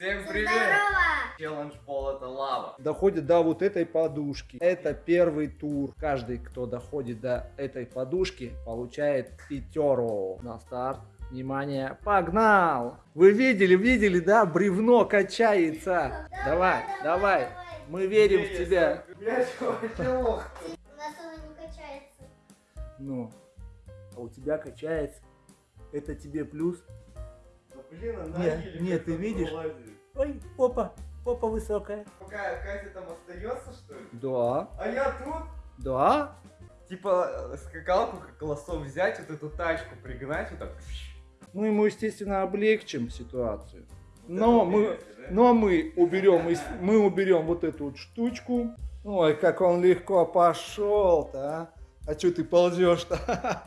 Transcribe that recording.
Всем привет! Здорово! Челлендж пол это лава. доходит до вот этой подушки. Это первый тур. Каждый, кто доходит до этой подушки, получает пятеру. На старт. Внимание, погнал! Вы видели, видели, да? Бревно качается. Давай, давай. Мы верим в тебя. Я чувак, У нас оно не качается. Ну, а у тебя качается. Это тебе плюс. Блин, она Нет, еле нет, ты видишь? пролазит. Ой, попа, попа высокая. Пока Катя там остается, что ли? Да, А я тут? да. Типа скакалку как лосо взять, вот эту тачку пригнать, вот так. Мы ему, естественно, облегчим ситуацию. Вот Но мы, да? но мы уберем, мы уберем вот эту вот штучку. Ой, как он легко пошел-то, а. А что ты ползешь-то?